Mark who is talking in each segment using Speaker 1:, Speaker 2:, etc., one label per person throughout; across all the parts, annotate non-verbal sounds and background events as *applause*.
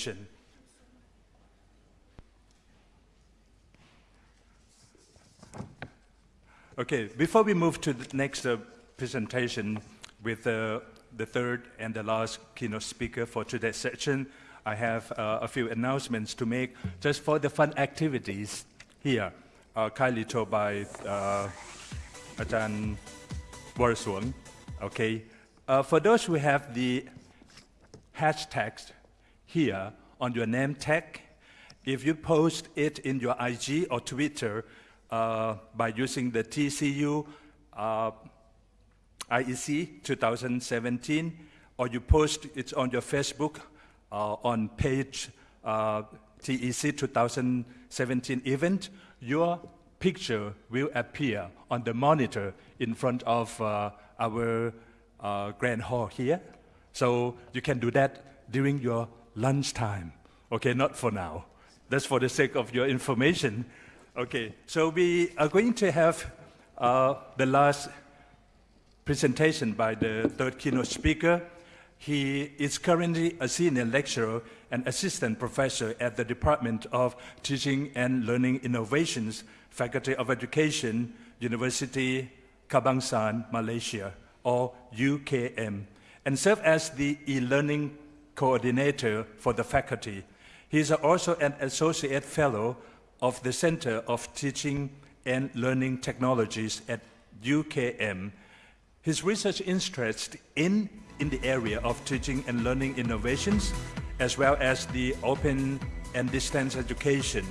Speaker 1: presentation. Okay, before we move to the next uh, presentation with uh, the third and the last keynote speaker for today's session, I have uh, a few announcements to make just for the fun activities here, uh, kindly told by uh, Ajahn. Okay, uh, for those who have the hashtags here on your name tag, if you post it in your IG or Twitter, uh, by using the TCU uh, IEC 2017, or you post it on your Facebook uh, on page uh, TEC 2017 event, your picture will appear on the monitor in front of uh, our uh, grand hall here. So you can do that during your lunchtime. Okay, not for now. That's for the sake of your information. Okay, so we are going to have uh, the last presentation by the third keynote speaker. He is currently a senior lecturer and assistant professor at the Department of Teaching and Learning Innovations, Faculty of Education, University Kebangsaan, Malaysia, or UKM, and serve as the e-learning coordinator for the faculty. He is also an associate fellow of the Center of Teaching and Learning Technologies at UKM. His research interests in, in the area of teaching and learning innovations, as well as the open and distance education.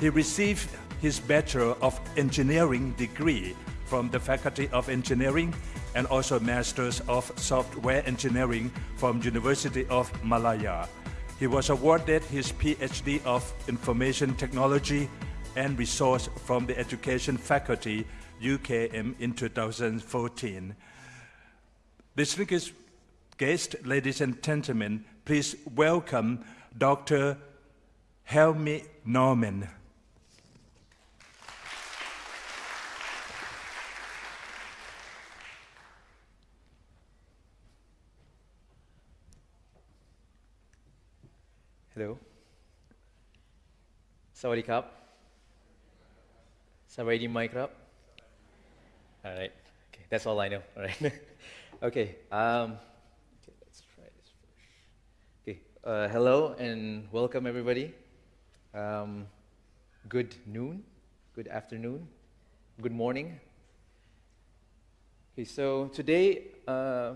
Speaker 1: He received his Bachelor of Engineering degree from the Faculty of Engineering and also Masters of Software Engineering from University of Malaya. He was awarded his PhD of Information Technology and Resource from the Education Faculty, UKM, in 2014. This Distinguished guest, ladies and gentlemen, please welcome Dr. Helmi Norman.
Speaker 2: Hello. Sawadee kap. Sawadee mic up. All right. Okay, that's all I know. All right. *laughs* okay. Um, okay. Let's try this first. Okay. Uh, hello and welcome everybody. Um, good noon. Good afternoon. Good morning. Okay. So today uh,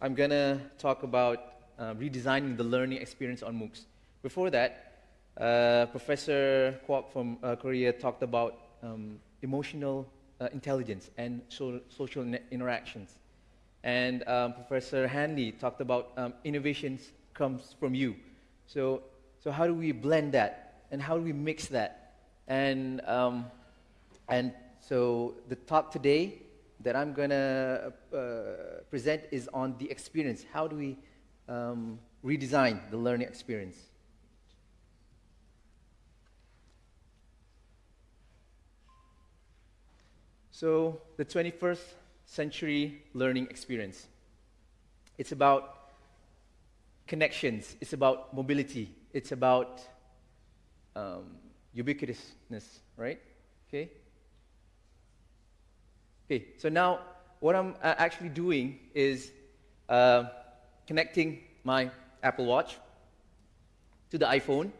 Speaker 2: I'm gonna talk about uh, redesigning the learning experience on MOOCs. Before that, uh, Professor Kwok from uh, Korea talked about um, emotional uh, intelligence and so social interactions. And um, Professor Hanley talked about um, innovations comes from you. So, so how do we blend that? And how do we mix that? And, um, and so the talk today that I'm going to uh, present is on the experience. How do we um, redesign the learning experience? So, the 21st century learning experience. It's about connections, it's about mobility, it's about um, ubiquitousness, right? Okay? Okay, so now what I'm uh, actually doing is uh, connecting my Apple Watch to the iPhone,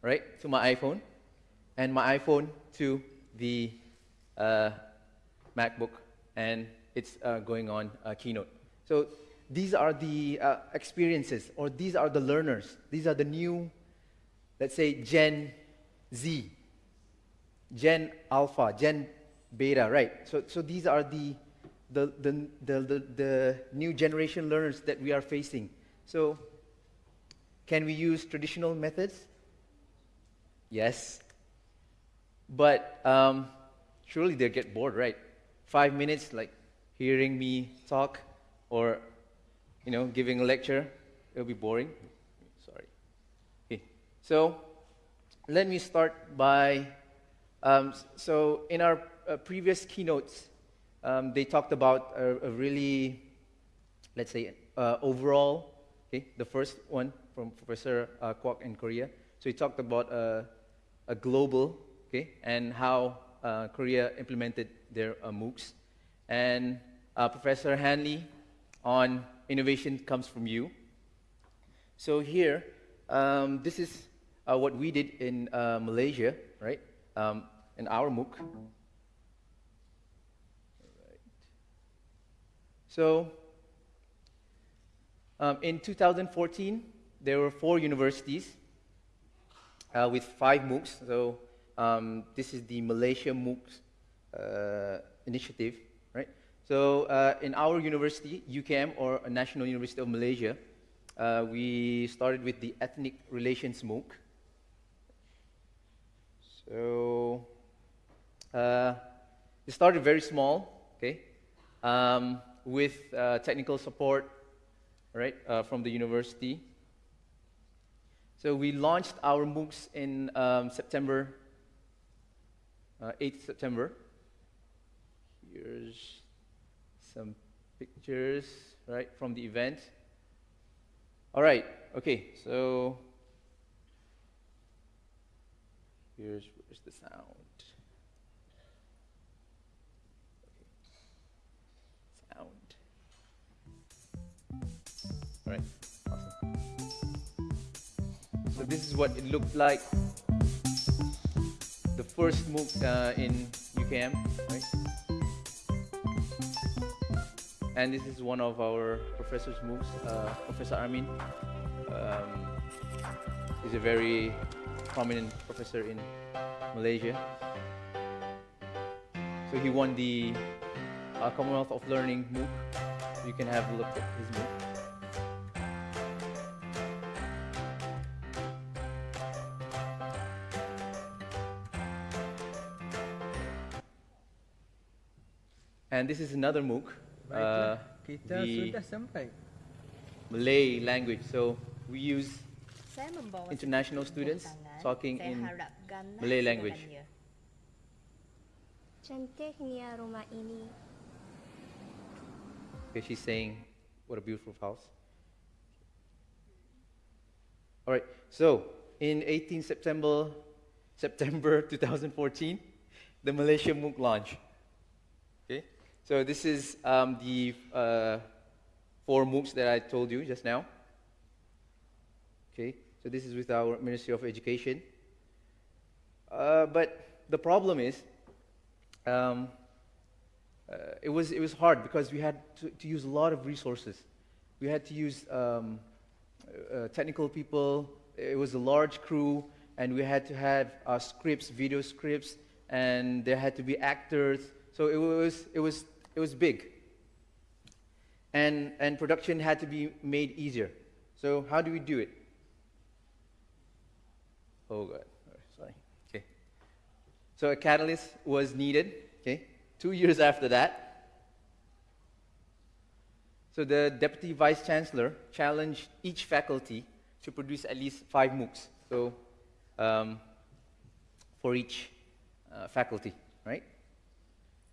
Speaker 2: right? To my iPhone, and my iPhone to the uh, MacBook, and it's uh, going on uh, Keynote. So these are the uh, experiences, or these are the learners. These are the new, let's say, Gen Z, Gen Alpha, Gen Beta, right? So, so these are the, the, the, the, the, new generation learners that we are facing. So can we use traditional methods? Yes. But um, surely they'll get bored, right? Five minutes, like hearing me talk or, you know, giving a lecture, it'll be boring. Sorry. Okay. So let me start by, um, so in our uh, previous keynotes, um, they talked about a, a really, let's say, uh, overall, okay, the first one, from Professor uh, Kwok in Korea. So he talked about uh, a global, okay, and how uh, Korea implemented their uh, MOOCs. And uh, Professor Hanley on innovation comes from you. So here, um, this is uh, what we did in uh, Malaysia, right? Um, in our MOOC. So um, in 2014, there were four universities uh, with five MOOCs. So um, this is the Malaysia MOOCs initiative, right? So uh, in our university, UKM, or National University of Malaysia, uh, we started with the Ethnic Relations MOOC. So uh, it started very small, okay, um, with uh, technical support, right, uh, from the university. So we launched our MOOCs in um, September, uh, 8th September. Here's some pictures, right, from the event. All right, okay, so here's where's the sound. Okay. Sound. All right, awesome. So this is what it looked like. The first MOOC uh, in UKM, right? And this is one of our professor's MOOCs, uh, Professor Armin. Um, he's a very prominent professor in Malaysia. So he won the uh, Commonwealth of Learning MOOC. You can have a look at his MOOC. And this is another MOOC,
Speaker 3: Baiklah, uh, kita
Speaker 2: the
Speaker 3: sudah sampai.
Speaker 2: Malay language. So we use International students talking in Malay language.
Speaker 4: segalanya.
Speaker 5: Cantiknya rumah ini.
Speaker 2: Okay, she's saying, what a beautiful house. All right, so in 18 September, September *laughs* 2014, the Malaysia MOOC launch. So this is um, the uh, four MOOCs that I told you just now. Okay, so this is with our Ministry of Education. Uh, but the problem is, um, uh, it was it was hard because we had to, to use a lot of resources. We had to use um, uh, technical people. It was a large crew, and we had to have uh, scripts, video scripts, and there had to be actors. So it was it was it was big. And and production had to be made easier. So how do we do it? Oh God, sorry. Okay. So a catalyst was needed. Okay. Two years after that, so the deputy vice chancellor challenged each faculty to produce at least five MOOCs. So um, for each uh, faculty?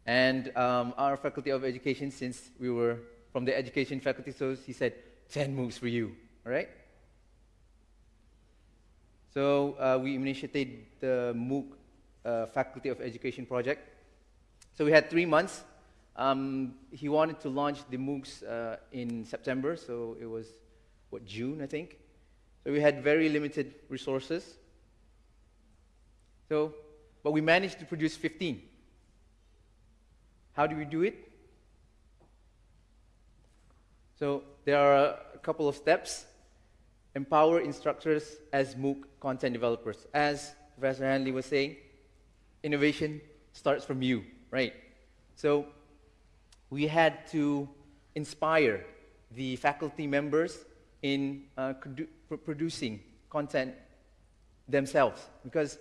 Speaker 2: And um, our faculty of education, since we were from the education faculty, so he said 10 MOOCs for you, all right? So uh, we initiated the MOOC uh, Faculty of Education project. So we had three months. Um, he wanted to launch the MOOCs uh, in September, so it was, what, June, I think? So we had very limited resources. So, but we managed to produce 15. How do we do it? So there are a couple of steps. Empower instructors as MOOC content developers. As Professor Hanley was saying, innovation starts from you, right? So we had to inspire the faculty members in uh, produ- producing content themselves because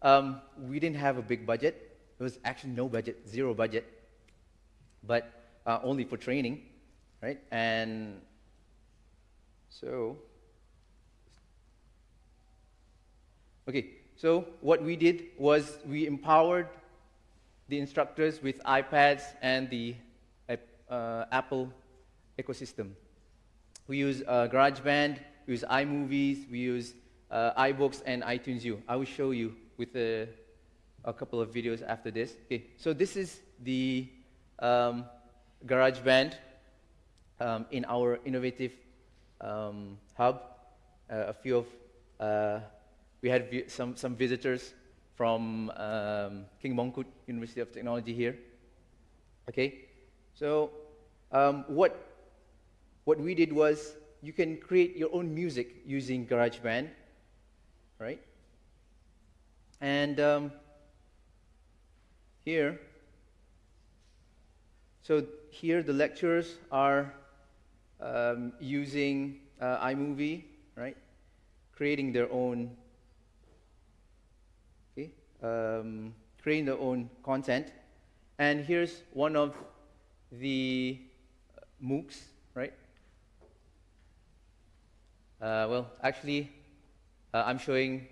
Speaker 2: um, we didn't have a big budget. There was actually no budget, zero budget, but uh, only for training, right? And so, okay, so what we did was we empowered the instructors with iPads and the uh, Apple ecosystem. We use uh, GarageBand we use iMovies, we use uh, iBooks and iTunes U. I will show you with a, a couple of videos after this. Okay, so this is the um, GarageBand um, in our innovative um, hub. Uh, a few of uh, we had some some visitors from um, King Mongkut University of Technology here. Okay, so um, what what we did was you can create your own music using GarageBand, right? And um, here, so here the lecturers are um, using uh, iMovie, right? Creating their own, okay, um, creating their own content. And here's one of the uh, MOOCs, right? Uh, well, actually, uh, I'm showing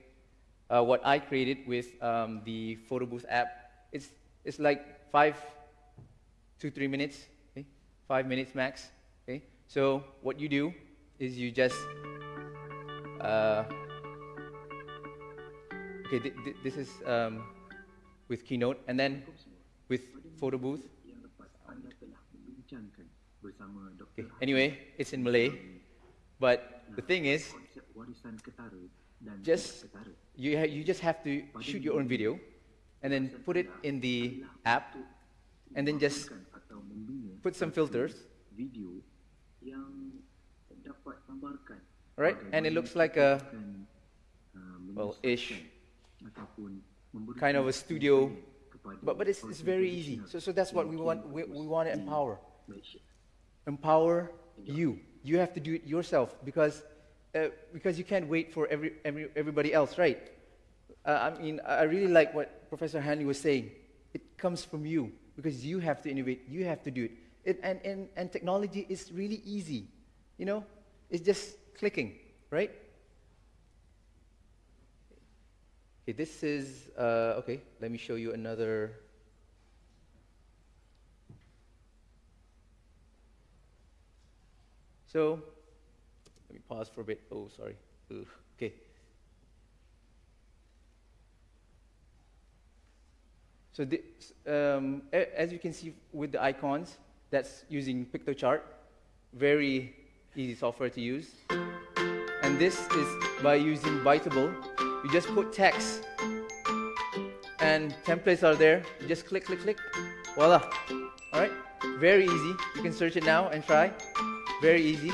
Speaker 2: uh, what I created with um, the Photo Booth app. It's, it's like five, two, three minutes, okay? five minutes max. Okay? So what you do is you just, uh, okay, th- th- this is um, with Keynote, and then with Photo Booth. Okay. Anyway, it's in Malay, but the thing is, just you, you just have to shoot your own video and then put it in the app and then just put some filters.
Speaker 3: Video yang dapat gambarkan
Speaker 2: Right, and it looks like a-
Speaker 3: uh,
Speaker 2: well, ish,
Speaker 3: menyelesaikan ataupun memberikan
Speaker 2: kind of a studio but, but it's, it's very easy. So, so that's what we want we, we want to empower. Empower you. You have to do it yourself because uh, because you can't wait for every, every everybody else right? Uh, i mean i really like what professor hanley was saying. It comes from you because you have to innovate you have to do it, it and, and, and technology is really easy you know it's just clicking right okay this is uh, okay let me show you another So, let me pause for a bit. Oh, sorry. Ugh. Okay. So, this, um, as you can see with the icons, that's using Piktochart. Very easy software to use. And this is by using Biteable. You just put text, and templates are there. You just click, click, click. Voila. All right. Very easy. You can search it now and try. Very easy.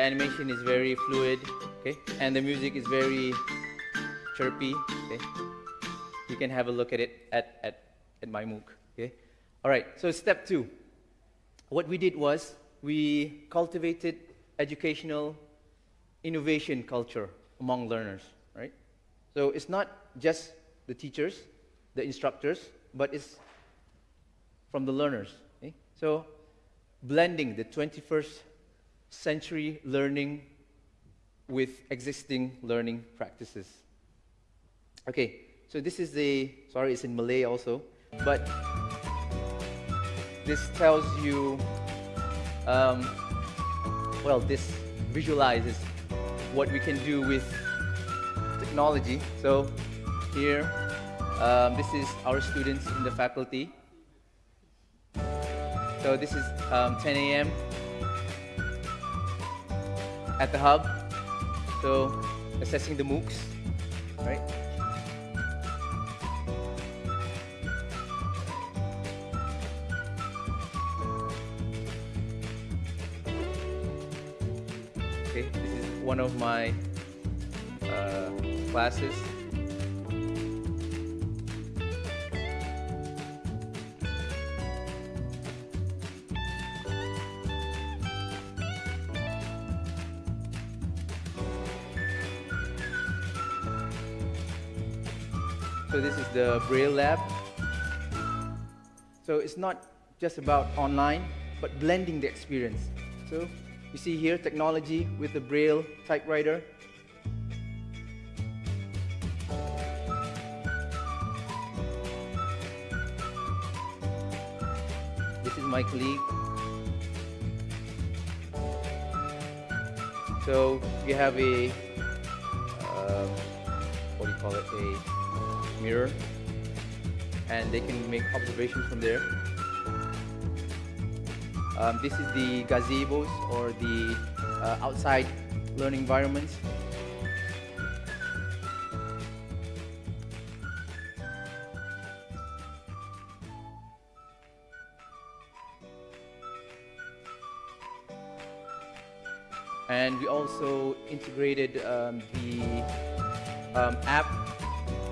Speaker 2: Animation is very fluid, okay, and the music is very chirpy, okay. You can have a look at it at, at, at my MOOC, okay. All right, so step two. What we did was we cultivated educational innovation culture among learners, right? So it's not just the teachers, the instructors, but it's from the learners. okay? So blending the 21st century learning with existing learning practices. Okay, so this is the, sorry, it's in Malay also, but this tells you, um, well, this visualizes what we can do with technology. So here, um, this is our students in the faculty. So this is um, 10 a.m. at the hub. So assessing the MOOCs, right? Okay, this is one of my uh, classes. The Braille Lab. So it's not just about online, but blending the experience. So you see here technology with the Braille typewriter. This is my colleague. So we have a, um, what do you call it, a mirror, and they can make observations from there. Um, this is the gazebos or the uh, outside learning environments. And we also integrated um, the um, app,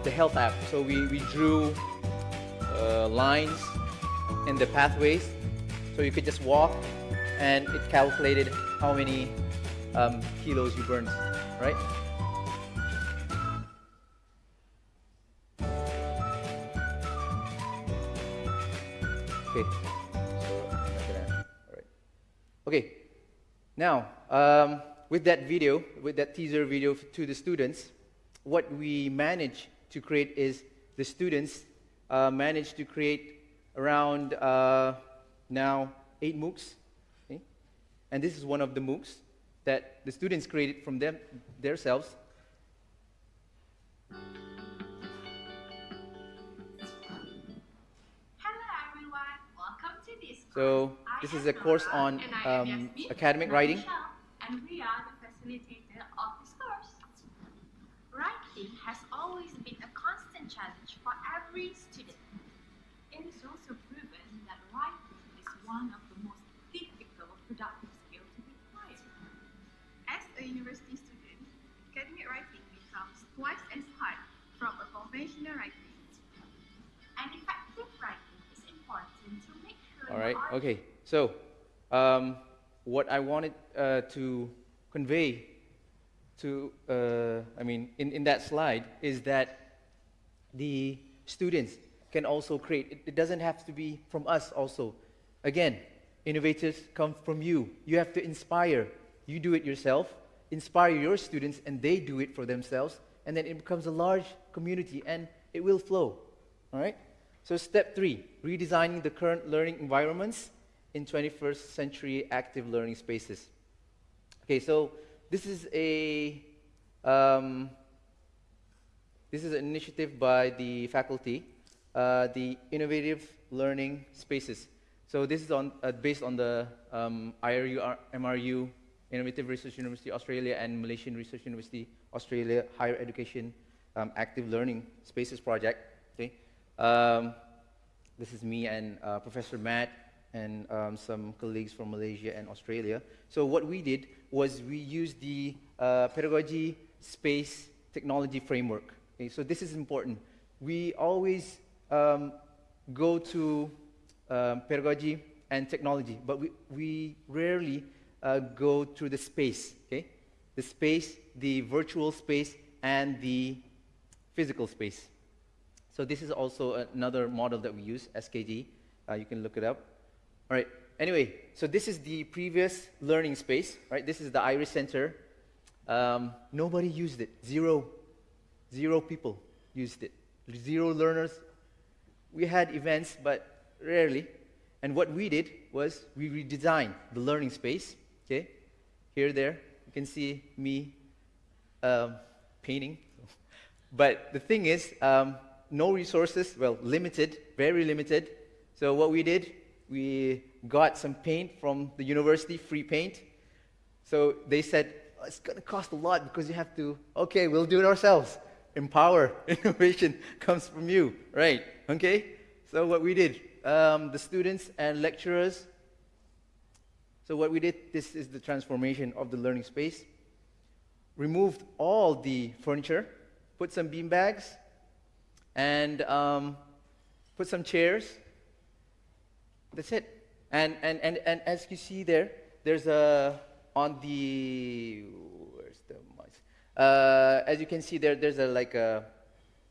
Speaker 2: the health app. So we, we drew uh, lines in the pathways so you could just walk and it calculated how many um, kilos you burned, right? Okay. Okay, now um, with that video, with that teaser video to the students, what we managed to create is the students uh, managed to create around uh, now eight MOOCs. Okay? And this is one of the MOOCs that the students created from them themselves.
Speaker 4: Hello everyone, welcome to this
Speaker 2: So this is a course on
Speaker 4: and I am
Speaker 2: um, academic writing.
Speaker 4: And we are the of this course. Writing has always been a challenge for every student. It is also proven that writing is one of the most difficult productive skills to be acquired.
Speaker 6: As a university student, academic writing becomes twice as hard from a conventional writing.
Speaker 4: And effective writing is important to make sure
Speaker 2: All right. Okay. So, um, what I wanted uh, to convey to, uh, I mean, in, in that slide is that the students can also create. It, doesn't have to be from us. Also, again, innovators come from you. You have to inspire. You do it yourself. Inspire your students, and they do it for themselves, and then it becomes a large community, and it will flow. All right? So, step three redesigning the current learning environments in 21st century active learning spaces. Okay, so this is a um, this is an initiative by the faculty, uh, the Innovative Learning Spaces. So this is on, uh, based on the um, IRU, MRU, Innovative Research University Australia and Malaysian Research University Australia Higher Education um, Active Learning Spaces project. Okay, um, this is me and uh, Professor Matt and um, some colleagues from Malaysia and Australia. So what we did was we used the uh, pedagogy space technology framework. Okay, so this is important. We always um, go to um, pedagogy and technology, but we, we rarely uh, go to the space. Okay, the space, the virtual space, and the physical space. So this is also another model that we use, SKG. Uh, you can look it up. All right. Anyway, so this is the previous learning space, right? This is the Iris Center. Um, nobody used it. Zero, zero people used it. Zero learners. We had events, but rarely. And what we did was we redesigned the learning space. Okay, here, there, you can see me um, painting. *laughs* But the thing is, um, no resources, well, limited, very limited. So what we did, we got some paint from the university, free paint. So they said, "Oh, it's going to cost a lot because you have to, okay, we'll do it ourselves. Empower, *laughs* innovation comes from you, right? Okay? So what we did, um, the students and lecturers, so what we did, this is the transformation of the learning space. Removed all the furniture, put some bean bags, and um, put some chairs. That's it. And, and, and, and as you see there, there's a, on the? Uh, as you can see there, there's a, like a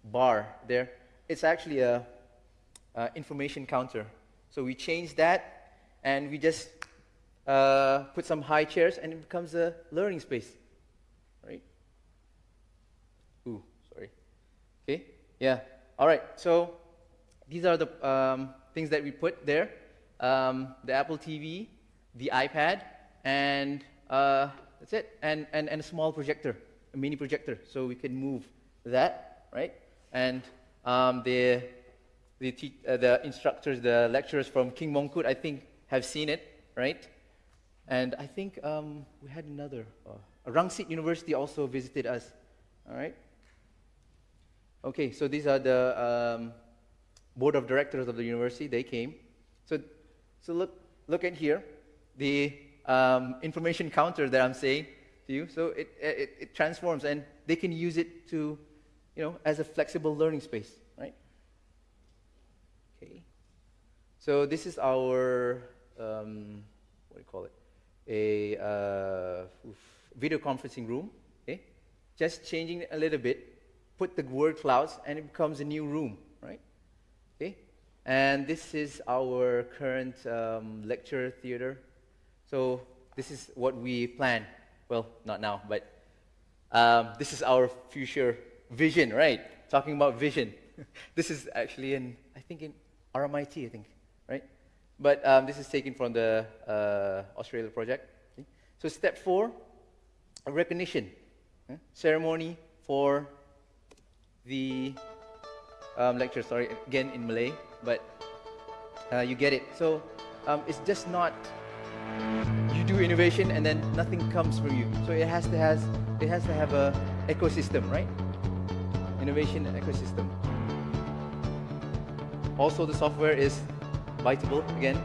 Speaker 2: bar there. it's actually a, a information counter. So we change that, and we just uh, put some high chairs, and it becomes a learning space, right? Ooh, sorry. Okay, yeah. All right. So these are the um, things that we put there: um, the Apple TV, the iPad, and uh, that's it. And, and and a small projector, a mini projector, so we can move that, right? And um, the the, uh, the instructors, the lecturers from King Mongkut, I think, have seen it, right? And I think um, we had another. Uh, Rangsit University also visited us, all right? Okay, so these are the um, board of directors of the university. They came. So, so look, look at here, the um, information counter that I'm saying to you. So it, it, it transforms, and they can use it to, you know, as a flexible learning space, right? Okay. So this is our, um, what do you call it? A uh, video conferencing room. Okay. Just changing it a little bit, put the word clouds, and it becomes a new room, right? Okay. And this is our current um, lecture theater. So this is what we plan. Well, not now, but um, this is our future vision, right? Talking about vision. *laughs* this is actually in, I think in RMIT, I think, right? But um, this is taken from the uh, Australia project. Okay? So step four, a recognition eh? ceremony for the um, lecture. Sorry, again in Malay, but uh, you get it. So um, it's just not do innovation and then nothing comes from you. So it has to has it has to have a ecosystem, right? Innovation ecosystem. Also, the software is biteable again.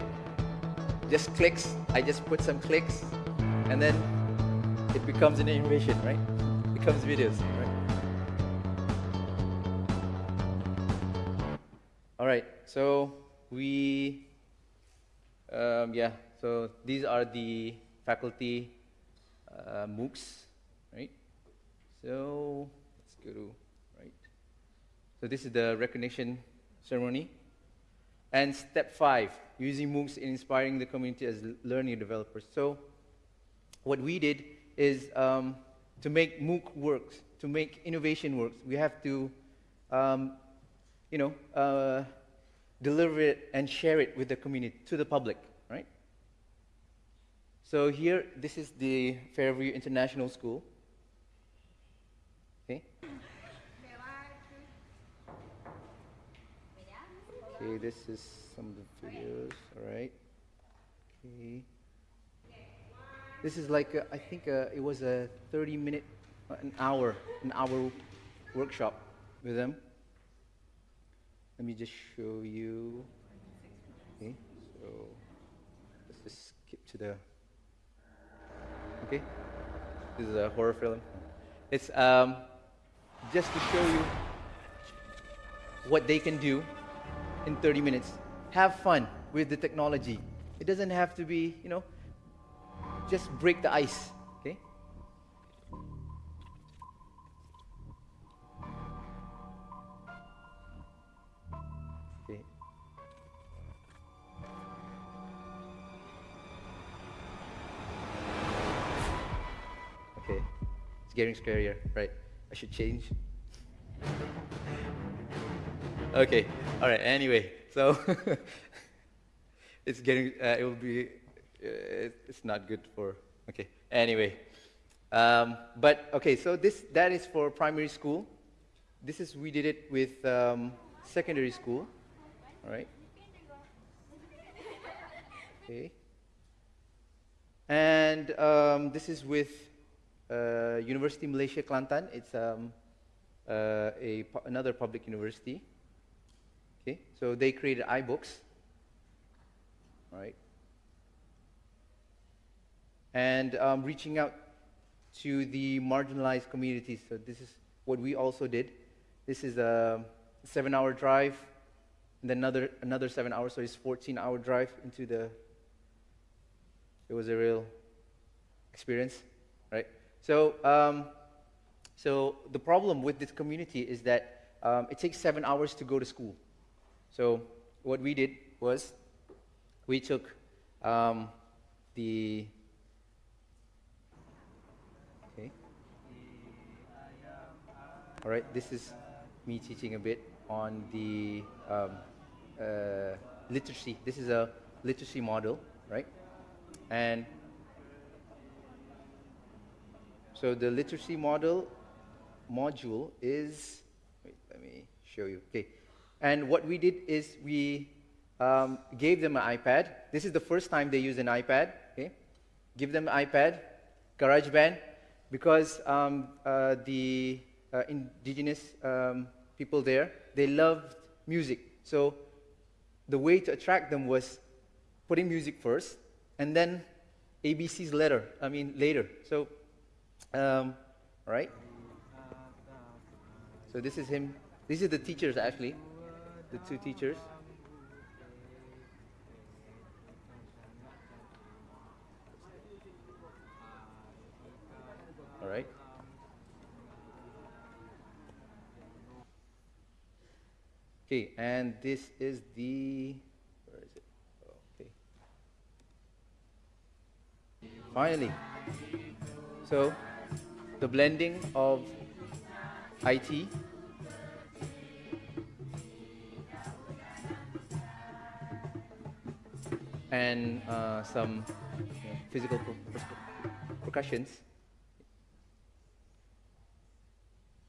Speaker 2: Just clicks. I just put some clicks, and then it becomes an innovation, right? becomes videos, right? All right. So we, um, yeah. So these are the faculty uh, MOOCs, right? So let's go to right. So this is the recognition ceremony. And step five, using MOOCs in inspiring the community as learning developers. So what we did is um, to make MOOC works, to make innovation works, we have to, um, you know, uh, deliver it and share it with the community, to the public? So here, this is the Fairview International School. Okay. Okay, this is some of the videos. All right. Okay. This is like a, I think uh it was a 30 minute, uh, an hour, an hour workshop with them. Let me just show you. Okay, so let's just skip to the. Okay, this is a horror film. It's um, just to show you what they can do in 30 minutes. Have fun with the technology. It doesn't have to be, you know, just break the ice, It's getting scarier, right? I should change. Okay. All right. Anyway, so *laughs* it's getting. Uh, it will be. Uh, it's not good for. Okay. Anyway, um, but okay. So this that is for primary school. This is we did it with um, secondary school. All right. Okay. And um, this is with uh, University Malaysia Kelantan. It's um, uh, a another public university. Okay, so they created iBooks, right? And um, reaching out to the marginalized communities. So this is what we also did. This is a seven-hour drive, and then another another seven hours. So it's 14-hour drive into the. It was a real experience, right? So, um, so the problem with this community is that um, it takes seven hours to go to school. So what we did was we took um, the okay. All right, this is me teaching a bit on the um, uh, literacy. This is a literacy model, right? And so the literacy model module is, wait, let me show you. Okay. And what we did is we um, gave them an iPad. This is the first time they use an iPad. Okay. Give them an iPad, GarageBand, because um, uh, the uh, indigenous um, people there, they loved music. So the way to attract them was putting music first, and then ABCs letter, I mean later. So, um, right. So this is him. These are the teachers actually, the two teachers. All right. Okay, and this is the where is it? Okay. Finally, so the blending of IT and uh, some you know, physical per- per- percussions.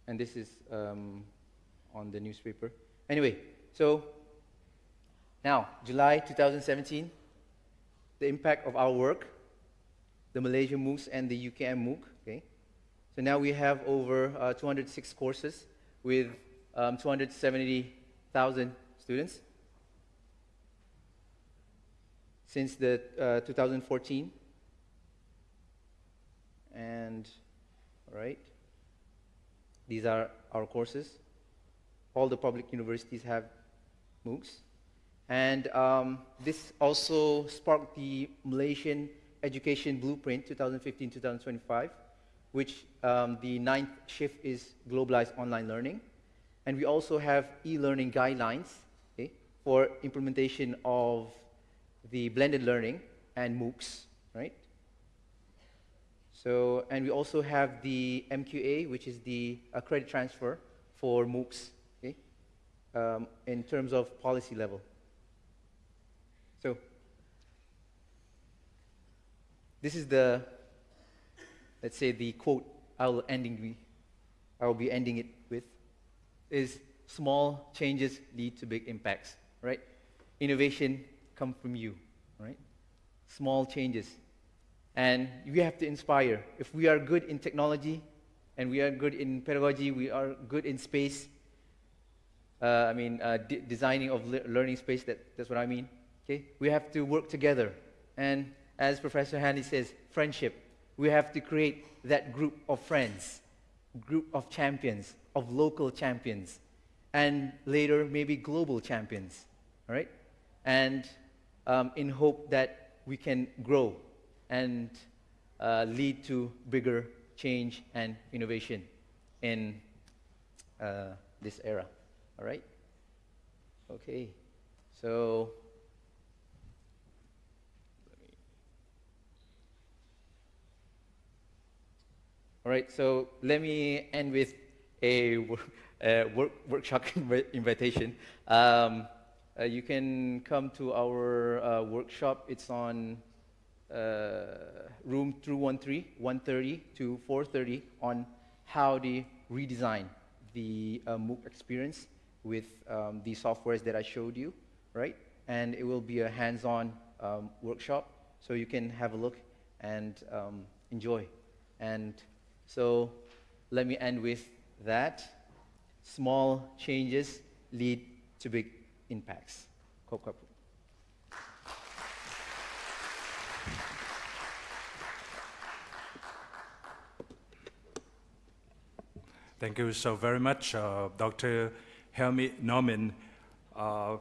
Speaker 2: And this is um, on the newspaper. Anyway, so now, July 2017, the impact of our work, the Malaysia MOOCs and the UKM MOOC. So now we have over uh, 206 courses with um, 270,000 students since the uh, 2014. And, all right, these are our courses. All the public universities have MOOCs. And um, this also sparked the Malaysian Education Blueprint 2015-2025, which um, the ninth shift is globalized online learning. And we also have e-learning guidelines okay, for implementation of the blended learning and MOOCs, right? So, and we also have the MQA, which is the uh, credit transfer for MOOCs, okay, um, in terms of policy level. So, this is the, let's say, the quote I will ending I will be ending it with, is small changes lead to big impacts, right? Innovation come from you, right? Small changes. And we have to inspire. If we are good in technology and we are good in pedagogy, we are good in space, uh, I mean, uh, de- designing of le- learning space, that, that's what I mean. Okay? We have to work together. And as Professor Hanley says, friendship. We have to create that group of friends, group of champions, of local champions, and later maybe global champions. All right? And um, in hope that we can grow and uh, lead to bigger change and innovation in uh, this era. All right? Okay. So, all right, so let me end with a, wor- a work, workshop *laughs* invitation. Um, uh, you can come to our uh, workshop. It's on uh, room 213, 130 to 430 on how to redesign the uh, MOOC experience with um, the softwares that I showed you, right? And it will be a hands-on um, workshop, so you can have a look and um, enjoy. And so let me end with that. Small changes lead to big impacts.
Speaker 1: Thank you so very much, uh, Dr. Helmi Norman. Uh,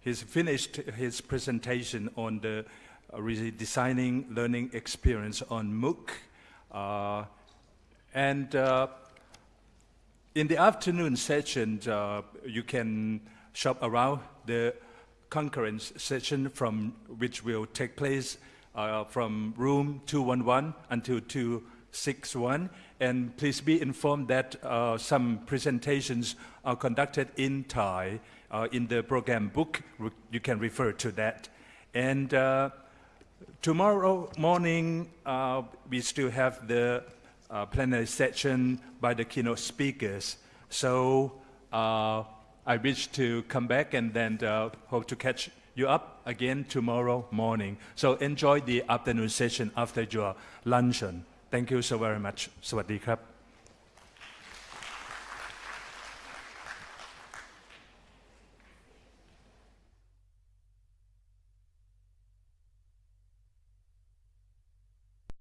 Speaker 1: he's finished his presentation on the uh, redesigning learning experience on MOOC. Uh, and uh, In the afternoon session, uh, you can shop around the concurrence session from which will take place uh, from room 211 until 261. And please be informed that uh, some presentations are conducted in Thai uh, in the program book. You can refer to that. And uh, tomorrow morning, we still have the uh, plenary session by the keynote speakers. So uh, I wish to come back and then uh, hope to catch you up again tomorrow morning. So enjoy the afternoon session after your luncheon. Thank you so very much. สวัสดีครับ